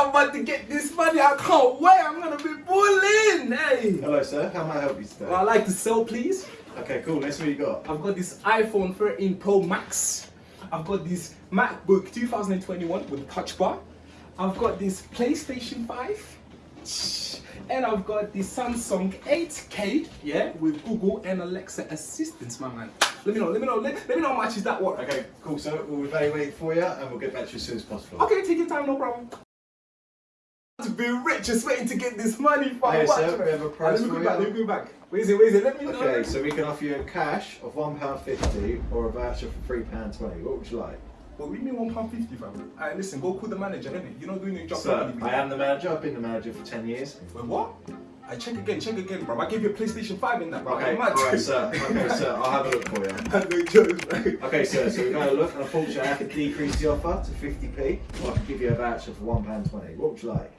I'm about to get this money. I can't wait. I'm gonna be bullying. Hey. Hello, sir. How may I help you today? Well, I like to sell, please. Okay, cool. Let's see what you got. I've got this iPhone 13 Pro Max. I've got this MacBook 2021 with a touch bar. I've got this PlayStation 5. And I've got the Samsung 8K, yeah, with Google and Alexa assistance, my man. Let me know, let me know, let, let me know how much is that worth. Okay, cool. So we'll evaluate for you, and we'll get back to you as soon as possible. Okay, take your time, no problem. To be rich, just waiting to get this money from Hey, sir, we have a price Let me for go back, let me go back. Where is it, where is it? Let me know. Okay, so we can offer you a cash of one pound fifty or a voucher for three pound twenty. What would you like? Well, we mean one pound fifty, fam. Alright, listen, go call the manager, innit? You're not doing your job Sir. I am the manager. I've been the manager for ten years. Wait, what? I check again, check again, bro. I gave you a PlayStation 5 in that, bro. Okay, mad. right, sir. Okay, sir. I'll have a look for you. Man, no jokes, bro. Okay, sir. So we've had a look, and unfortunately, I can decrease the offer to fifty p, or I can give you a voucher for one pound twenty. What would you like?